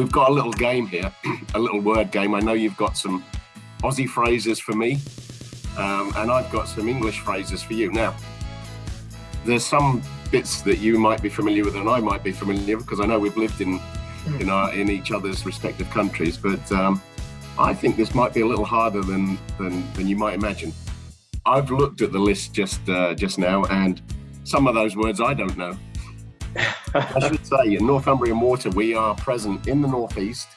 we've got a little game here, a little word game. I know you've got some Aussie phrases for me, um, and I've got some English phrases for you. Now, there's some bits that you might be familiar with and I might be familiar with because I know we've lived in in our in each other's respective countries, but um, I think this might be a little harder than than, than you might imagine. I've looked at the list just uh, just now, and some of those words I don't know. I say, in Northumbrian Water, we are present in the northeast,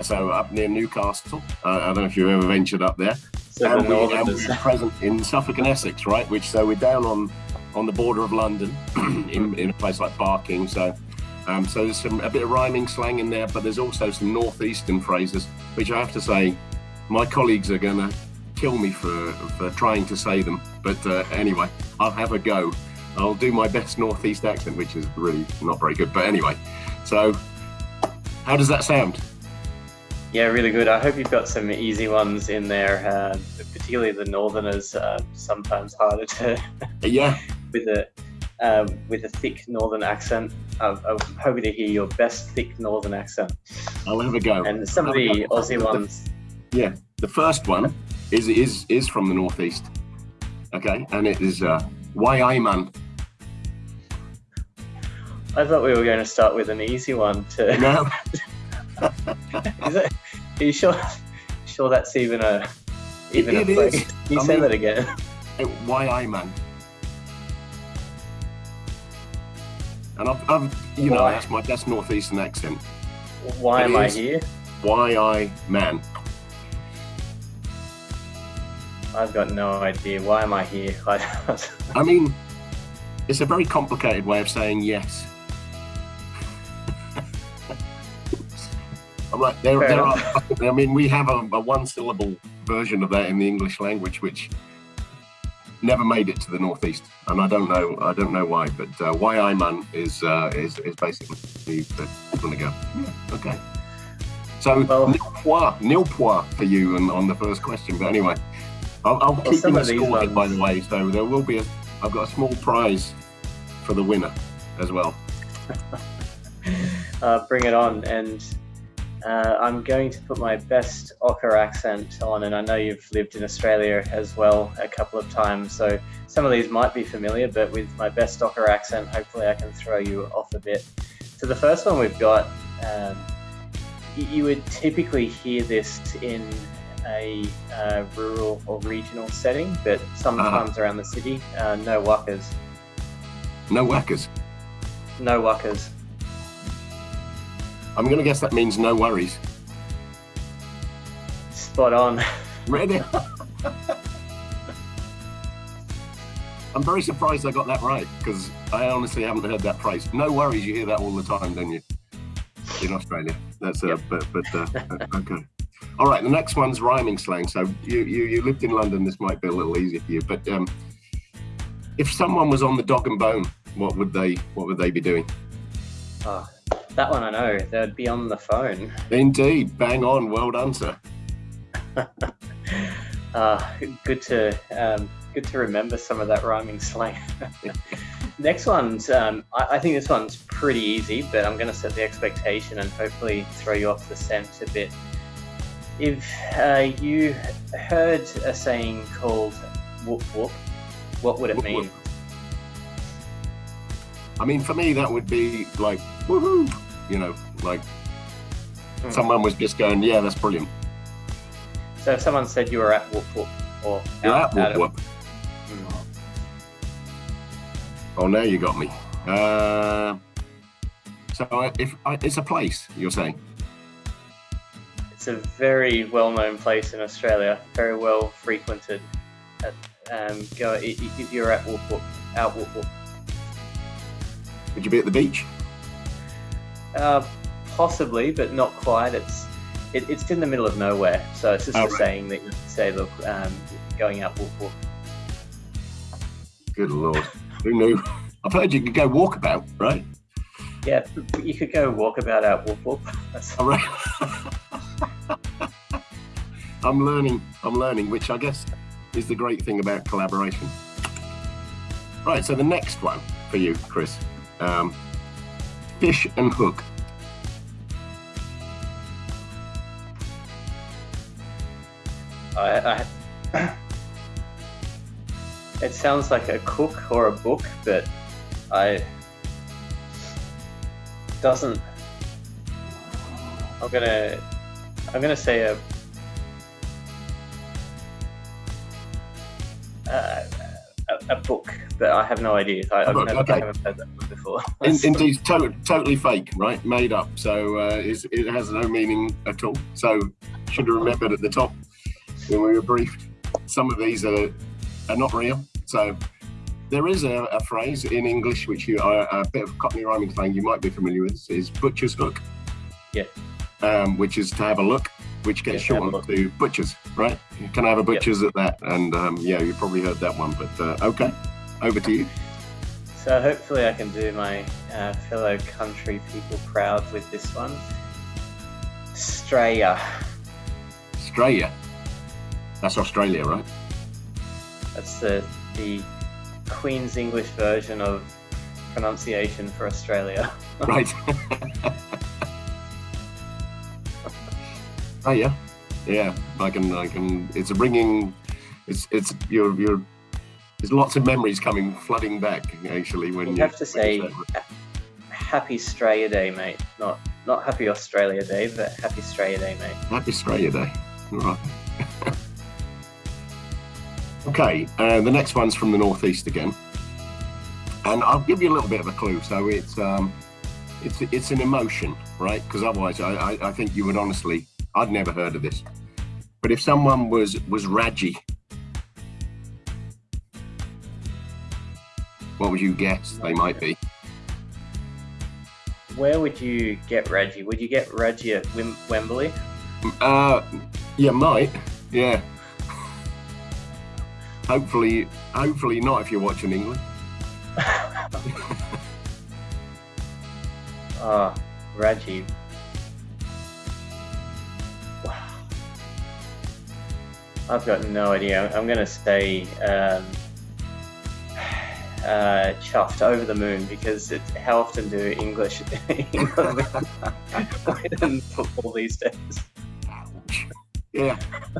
so up near Newcastle. Uh, I don't know if you've ever ventured up there. So and, the we, and we're present in Suffolk and Essex, right? Which so we're down on on the border of London, in, in a place like Barking. So um, so there's some a bit of rhyming slang in there, but there's also some northeastern phrases, which I have to say, my colleagues are going to kill me for for trying to say them. But uh, anyway, I'll have a go. I'll do my best northeast accent, which is really not very good. But anyway, so how does that sound? Yeah, really good. I hope you've got some easy ones in there, uh, particularly the northerners. Uh, sometimes harder to yeah with a um, with a thick northern accent. I'm, I'm, hoping to hear your best thick northern accent. I'll have a go. And some of the Aussie ones. Yeah, the first one is is is from the northeast. Okay, and it is uh, why I man. I thought we were going to start with an easy one. To no. is it? Are you sure? Sure, that's even a even it, a phrase. is. Can you I say mean- that again? Why I man. And I've, I've you know, Why? that's my best northeastern accent. Why It am I here? Why I man. I've got no idea. Why am I here? I, I mean, it's a very complicated way of saying yes. I'm there, there are, I mean, we have a, a one syllable version of that in the English language, which never made it to the Northeast. And I don't know, I don't know why, but uh, why I man is, uh, is, is basically the, going to go. Okay. So, Well- nil point for you on, on the first question. But anyway, I'll, I'll keep some you of these score here, by the way. So there will be a, I've got a small prize for the winner as well. uh, bring it on. And uh, I'm going to put my best Ocker accent on, and I know you've lived in Australia as well a couple of times, so some of these might be familiar, but with my best Ocker accent, hopefully I can throw you off a bit. So the first one we've got, um, you would typically hear this in a uh, rural or regional setting, but sometimes around the city, uh, no wuckers. No whackers. No wuckers. I'm going to guess that means no worries. Spot on. Ready? I'm very surprised I got that right because I honestly haven't heard that phrase. No worries, you hear that all the time, don't you? In Australia, that's uh, Yep. but but uh, okay. All right, the next one's rhyming slang. So you, you you lived in London. This might be a little easier for you, but um, if someone was on the dog and bone, what would they what would they be doing? Oh, that one I know. They'd be on the phone. Indeed, bang on, well done, sir. Uh, good to um, good to remember some of that rhyming slang. Next one's um, I, I think this one's pretty easy, but I'm going to set the expectation and hopefully throw you off the scent a bit. If uh, you heard a saying called "whoop whoop," what would it Whoop, mean? whoop. I mean, for me, that would be like woohoo, you know, like Hmm. someone was just going, yeah, that's brilliant. So if someone said you were at whoop whoop or You're out, at whoop whoop. Mm. Oh, now you got me. Uh, so I- if I, it's a place, you're saying? It's a very well-known place in Australia, very well frequented. At, um, go i- i- if you're at Whoop Whoop, out Whoop Whoop. Would you be at the beach? Uh, possibly, but not quite. It's it, it's in the middle of nowhere, so it's just Oh, a right. saying that you say, look, um, going out Whoop Whoop. Good lord, who knew? I've heard you could go walkabout, right? Yeah, you could go walkabout out Whoop Whoop. That's, All right. I'm learning. I'm learning, which I guess is the great thing about collaboration. Right. So the next one for you, Chris, um, fish and hook. I, I, it sounds like a cook or a book, but I doesn't. I'm gonna. I'm gonna say a. Uh, a, a book, but I have no idea. I, I've never, okay. I haven't played that before. In, indeed, to- totally fake, right? Made up. So uh, it has no meaning at all. So should have remembered at the top when we were briefed. Some of these are are not real. So there is a, a phrase in English which you are a bit of a Cockney rhyming thing you might be familiar with. Is butcher's hook. Yeah. Um, which is to have a look, which gets yeah, shortened to butchers, right? Can I have a butcher's yep. at that? And um, yeah, you probably heard that one. But uh, okay, over to you. So hopefully I can do my uh, fellow country people proud with this one. Australia. Australia. That's Australia, right? That's the the Queen's English version of pronunciation for Australia. right. oh yeah, yeah. I can, I can. It's a bringing. It's, it's. You're, you're. There's lots of memories coming flooding back. Actually, when you, you have to say, Happy Australia Day, mate. Not, not Happy Australia Day, but Happy Australia Day, mate. Happy Australia Day. Right. okay, uh, the next one's from the northeast again and I'll give you a little bit of a clue. So it's um, it's it's an emotion, right? Because otherwise, I, I, I think you would honestly, I'd never heard of this. But if someone was was radgie, what would you guess they might be? Where would you get Reggie? Would you get Reggie at Wim- Wembley? Uh, yeah, might. Yeah. hopefully, hopefully not if you're watching England. uh, Reggie. I've got no idea. I'm going to say um, uh, chuffed over the moon because it, how often do English win football these days? Yeah,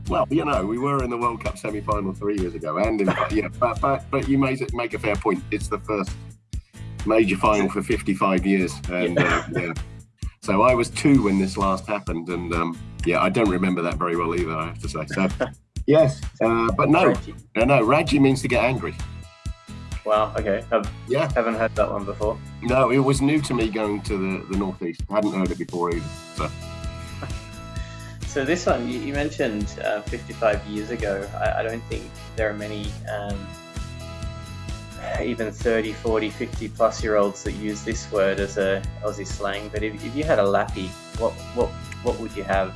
well, you know, we were in the World Cup semi-final three years ago, and in, yeah, but, but but you make it make a fair point. It's the first major final for 55 years, and yeah. Uh, yeah. So I was two when this last happened, and um, yeah, I don't remember that very well either. I have to say. So yes, uh, but no. Uh, no, radgie means to get angry. Wow. Okay. I've, yeah. Haven't heard that one before. No, it was new to me going to the the northeast. I hadn't heard it before either. So. So this one, you, you mentioned uh, 55 years ago. I, I, don't think there are many um, even 30, 40, 50 plus year olds that use this word as a Aussie slang. But if, if you had a lappy, what what what would you have?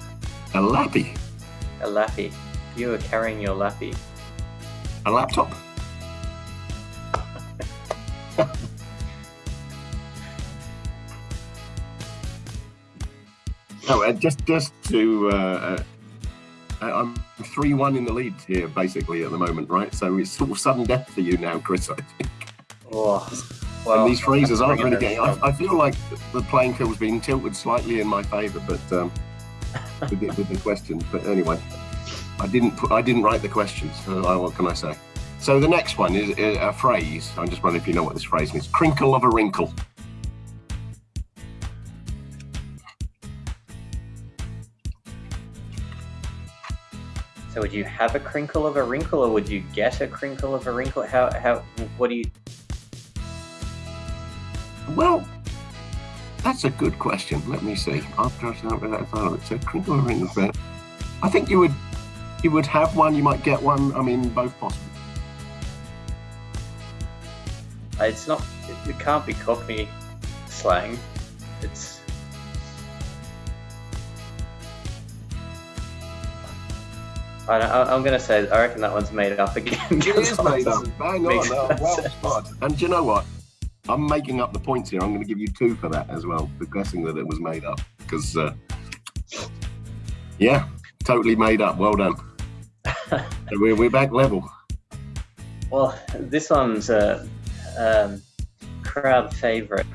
A lappy. A lappy. You were carrying your lappy. A laptop. No, uh, just just to. Uh, uh, I'm three one in the lead here, basically at the moment, right? So it's sort of sudden death for you now, Chris. I think. Oh, well, and these phrases aren't really getting. I, I, feel like the playing field's been tilted slightly in my favour, but um, with, the, with the questions. But anyway, I didn't put, I didn't write the questions. So what can I say? So the next one is a phrase. I'm just wondering if you know what this phrase means. Crinkle of a wrinkle. So would you have a crinkle of a wrinkle, or would you get a crinkle of a wrinkle? How how what do you? Well, that's a good question. Let me see. After I start with that thought, so crinkle of a wrinkle. But I think you would you would have one. You might get one. I mean, both possible. Uh, it's not. It, it can't be Cockney slang. It's I, am going to say, I reckon that one's made up again. It is made up. Bang on. No, well spot. And do you know what? I'm making up the points here. I'm going to give you two for that as well, for guessing that it was made up. Because, uh, yeah, totally made up. Well done. we're, we're back level. Well, this one's a um, crowd favourite.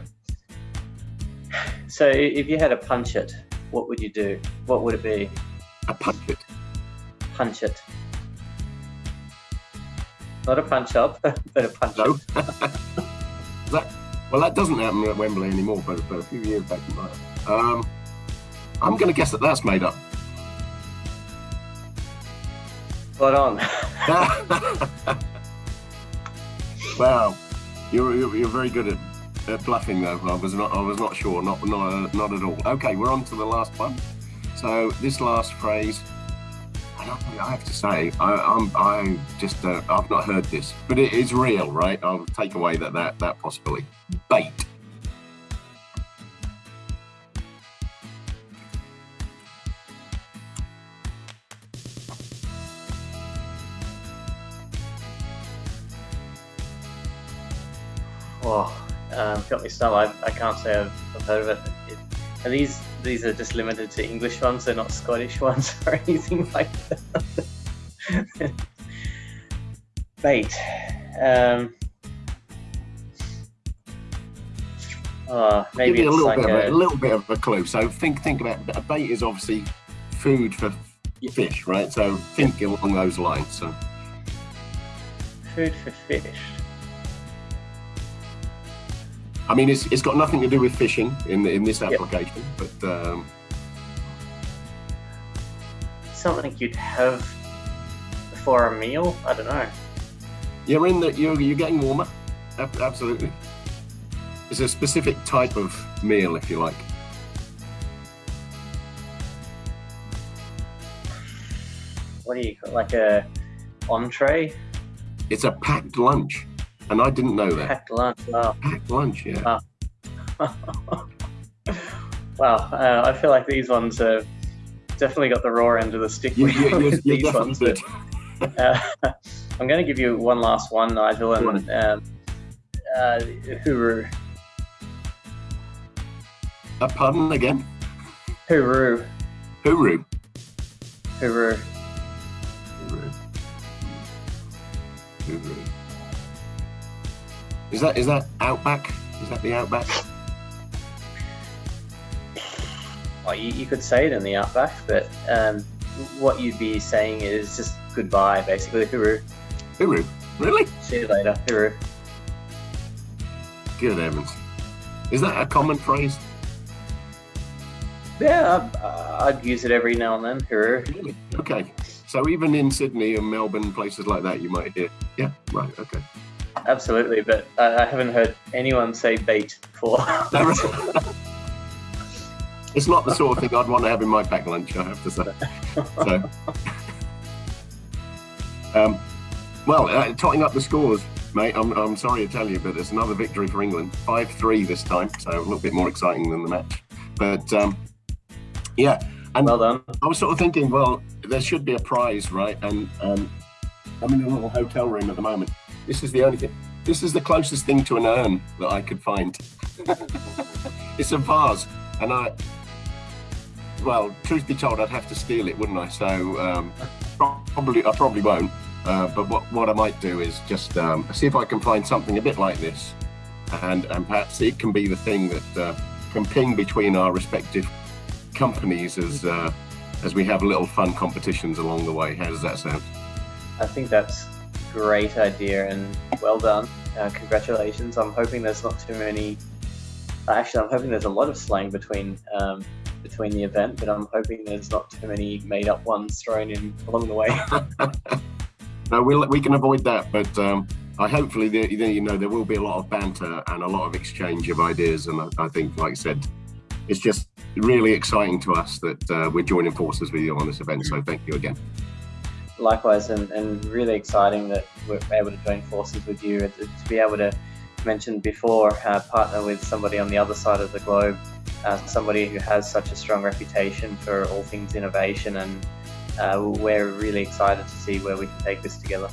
So, if you had a punch it, what would you do? What would it be? A punch it punch it. Not a punch up, but a punch no. that, well, that doesn't happen at Wembley anymore, but, but a few years back it might. Um, I'm going to guess that that's made up. Spot on. wow, you're, you're, you're very good at, at bluffing though. I was not I was not sure, not not not at all. Okay, we're on to the last one. So this last phrase, I, have to say, I, I'm I just uh, I've not heard this, but it is real, right? I'll take away that that that possibility. Bait. Oh, um, got me stumped. I, I can't say I've, I've heard of it. Are these these are just limited to English ones? They're not Scottish ones or anything like that. Bait. Um, oh, maybe Give you a it's little like bit of a, a, a little bit of a clue. So think think about a bait is obviously food for fish, right? So think along those lines. So food for fish. I mean, it's, it's got nothing to do with fishing in in this Yep. application, but um, Something you'd have before a meal. I don't know. you're in the you're you're getting warmer. Ab- Absolutely. It's a specific type of meal, if you like. What do you call like a entree? It's a packed lunch, and I didn't know that. Packed lunch. Wow. Packed lunch, yeah. wow. Uh, I feel like these ones have definitely got the raw end of the stick You, with, you, you, with you these ones. but, uh, I'm going to give you one last one, Nigel, and um, uh, hooroo. A pardon again? Hooroo. Hooroo. Hooroo. Hooroo. Hooroo. Is that is that outback? Is that the outback? Well, you, you could say it in the outback, but um, what you'd be saying is just goodbye, basically. Hooroo. Hooroo. Really? See you later. Hooroo. Good heavens. Is that a common phrase? Yeah, I'd, I'd use it every now and then. Hooroo. Really? Okay. So even in Sydney and Melbourne, places like that, you might hear. Yeah. Right. Okay. Absolutely, but I, I haven't heard anyone say bait before. it's not the sort of thing I'd want to have in my packed lunch. I have to say. So. Um, well, uh, totting up the scores, mate. I'm, I'm sorry to tell you, but there's another victory for England, five three this time, so a little bit more exciting than the match. But um, yeah, and well done. I was sort of thinking, well, there should be a prize, right? And um, I'm in a little hotel room at the moment. This is the only thing. This is the closest thing to an urn that I could find. it's a vase, and I. Well, truth be told, I'd have to steal it, wouldn't I? So um, probably, I probably won't. Uh, but what, what I might do is just um, see if I can find something a bit like this, and and perhaps it can be the thing that uh, can ping between our respective companies as uh, as we have little fun competitions along the way. How does that sound? I think that's great idea and well done. Uh, congratulations. I'm hoping there's not too many. Actually, I'm hoping there's a lot of slang between um, between the event, but I'm hoping there's not too many made up ones thrown in along the way. no, we'll, we can avoid that, but um, I hopefully there, you know there will be a lot of banter and a lot of exchange of ideas, and I, I think, like I said, it's just really exciting to us that uh, we're joining forces with you on this event. So thank you again. Likewise, and, and really exciting that we're able to join forces with you and to be able to mention before uh, partner with somebody on the other side of the globe, uh, somebody who has such a strong reputation for all things innovation, and uh, we're really excited to see where we can take this together.